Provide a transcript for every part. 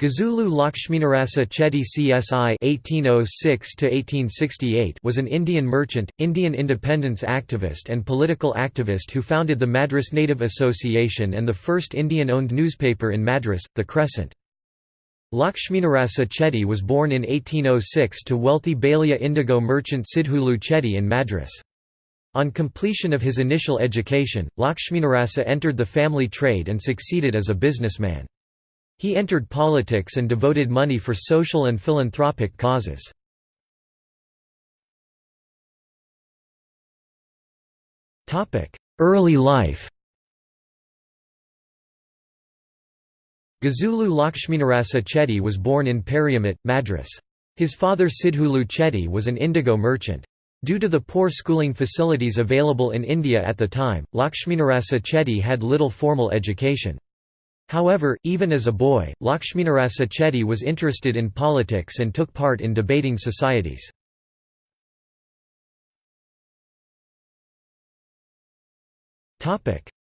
Gazulu Lakshminarasa Chetty CSI (1806–1868) was an Indian merchant, Indian independence activist, and political activist who founded the Madras Native Association and the first Indian-owned newspaper in Madras, The Crescent. Lakshminarasa Chetty was born in 1806 to wealthy Balija indigo merchant Sidhulu Chetty in Madras. On completion of his initial education, Lakshminarasa entered the family trade and succeeded as a businessman. He entered politics and devoted money for social and philanthropic causes. Early life Gazulu Lakshminarasa Chetty was born in Periamet, Madras. His father Sidhulu Chetty was an indigo merchant. Due to the poor schooling facilities available in India at the time, Lakshminarasa Chetty had little formal education. However, even as a boy, Lakshminarasa Chetty was interested in politics and took part in debating societies.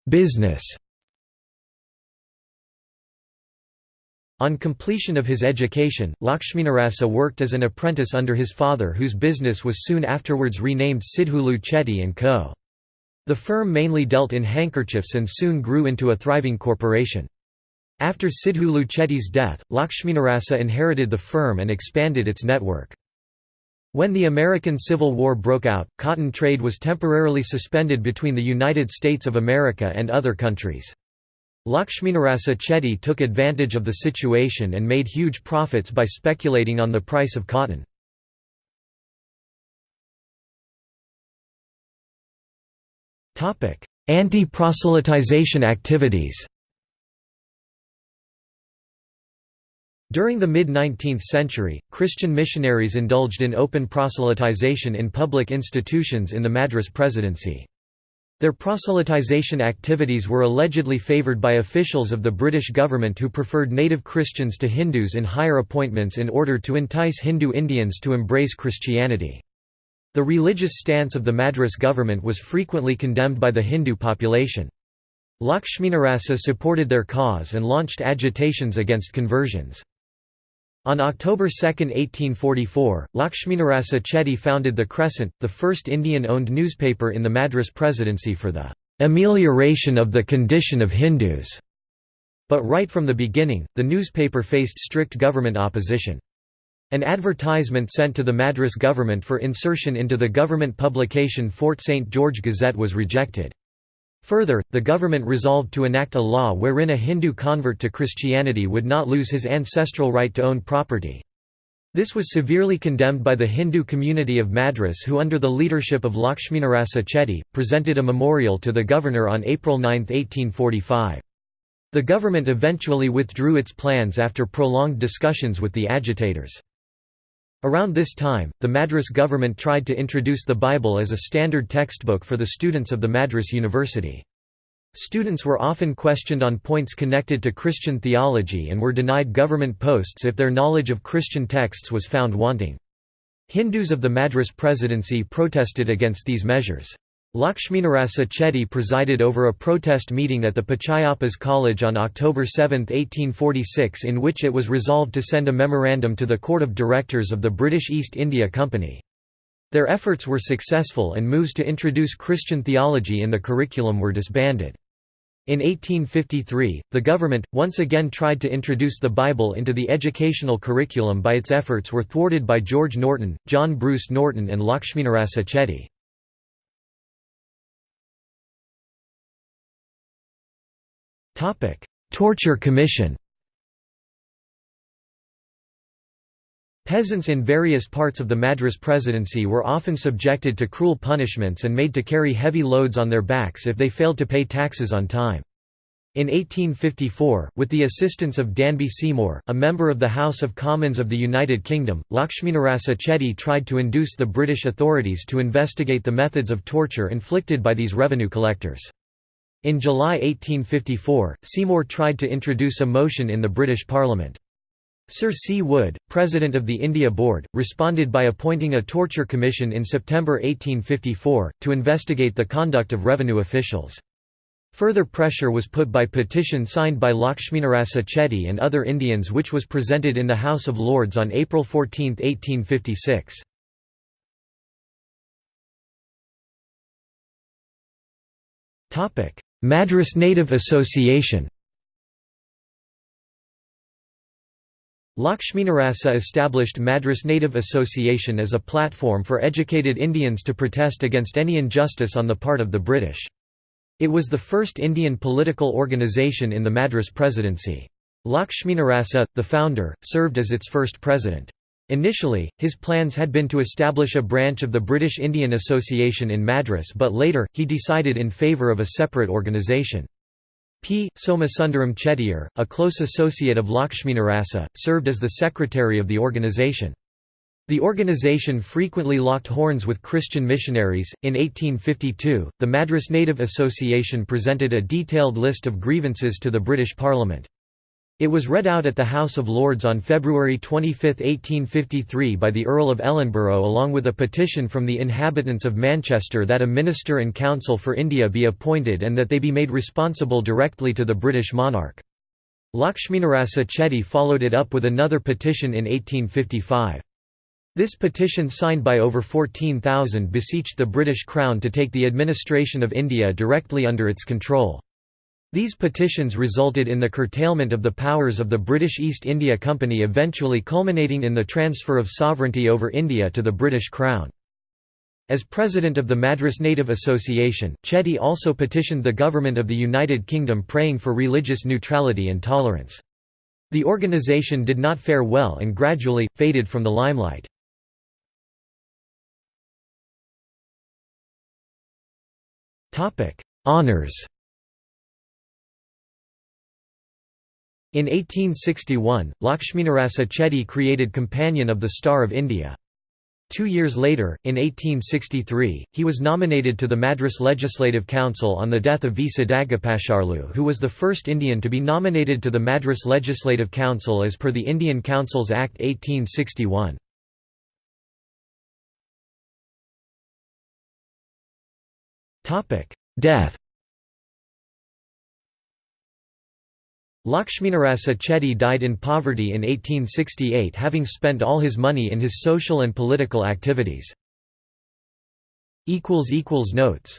Business On completion of his education, Lakshminarasa worked as an apprentice under his father whose business was soon afterwards renamed Sidhulu Chetty & Co. The firm mainly dealt in handkerchiefs and soon grew into a thriving corporation. After Sidhu Chetty's death, Lakshminarasa inherited the firm and expanded its network. When the American Civil War broke out, cotton trade was temporarily suspended between the United States of America and other countries. Lakshminarasa Chetty took advantage of the situation and made huge profits by speculating on the price of cotton. Anti-proselytization activities During the mid-19th century, Christian missionaries indulged in open proselytization in public institutions in the Madras Presidency. Their proselytization activities were allegedly favoured by officials of the British government who preferred native Christians to Hindus in higher appointments in order to entice Hindu Indians to embrace Christianity. The religious stance of the Madras government was frequently condemned by the Hindu population. Lakshminarasa supported their cause and launched agitations against conversions. On October 2, 1844, Lakshminarasa Chetty founded The Crescent, the first Indian-owned newspaper in the Madras Presidency for the "...amelioration of the condition of Hindus." But right from the beginning, the newspaper faced strict government opposition. An advertisement sent to the Madras government for insertion into the government publication Fort St. George Gazette was rejected. Further, the government resolved to enact a law wherein a Hindu convert to Christianity would not lose his ancestral right to own property. This was severely condemned by the Hindu community of Madras who under the leadership of Lakshminarasa Chetty, presented a memorial to the governor on April 9, 1845. The government eventually withdrew its plans after prolonged discussions with the agitators. Around this time, the Madras government tried to introduce the Bible as a standard textbook for the students of the Madras University. Students were often questioned on points connected to Christian theology and were denied government posts if their knowledge of Christian texts was found wanting. Hindus of the Madras Presidency protested against these measures. Lakshminarasa Chetty presided over a protest meeting at the Pachaiyappa's College on October 7, 1846 in which it was resolved to send a memorandum to the Court of Directors of the British East India Company. Their efforts were successful and moves to introduce Christian theology in the curriculum were disbanded. In 1853, the government, once again tried to introduce the Bible into the educational curriculum by its efforts were thwarted by George Norton, John Bruce Norton and Lakshminarasa Chetty. Torture Commission Peasants in various parts of the Madras Presidency were often subjected to cruel punishments and made to carry heavy loads on their backs if they failed to pay taxes on time. In 1854, with the assistance of Danby Seymour, a member of the House of Commons of the United Kingdom, Lakshminarasa Chetty tried to induce the British authorities to investigate the methods of torture inflicted by these revenue collectors. In July 1854, Seymour tried to introduce a motion in the British Parliament. Sir C. Wood, president of the India Board, responded by appointing a torture commission in September 1854, to investigate the conduct of revenue officials. Further pressure was put by petition signed by Lakshminarasa Chetty and other Indians which was presented in the House of Lords on April 14, 1856. Madras Native Association Lakshminarasa established Madras Native Association as a platform for educated Indians to protest against any injustice on the part of the British. It was the first Indian political organisation in the Madras Presidency. Lakshminarasa, the founder, served as its first president. Initially, his plans had been to establish a branch of the British Indian Association in Madras but later, he decided in favour of a separate organisation. P. Somasundaram Chettiar, a close associate of Lakshminarasa, served as the secretary of the organisation. The organization frequently locked horns with Christian missionaries. In 1852, the Madras Native Association presented a detailed list of grievances to the British Parliament. It was read out at the House of Lords on February 25, 1853 by the Earl of Ellenborough along with a petition from the inhabitants of Manchester that a Minister and Council for India be appointed and that they be made responsible directly to the British monarch. Lakshminarasa Chetty followed it up with another petition in 1855. This petition signed by over 14,000 beseeched the British Crown to take the administration of India directly under its control. These petitions resulted in the curtailment of the powers of the British East India Company eventually culminating in the transfer of sovereignty over India to the British Crown. As president of the Madras Native Association, Chetty also petitioned the government of the United Kingdom praying for religious neutrality and tolerance. The organisation did not fare well and gradually, faded from the limelight. Honours In 1861, Lakshminarasa Chetty created Companion of the Star of India. Two years later, in 1863, he was nominated to the Madras Legislative Council on the death of V. Sadagopacharlu who was the first Indian to be nominated to the Madras Legislative Council as per the Indian Councils Act 1861. Death Lakshminarasa Chetty died in poverty in 1868 having spent all his money in his social and political activities. Notes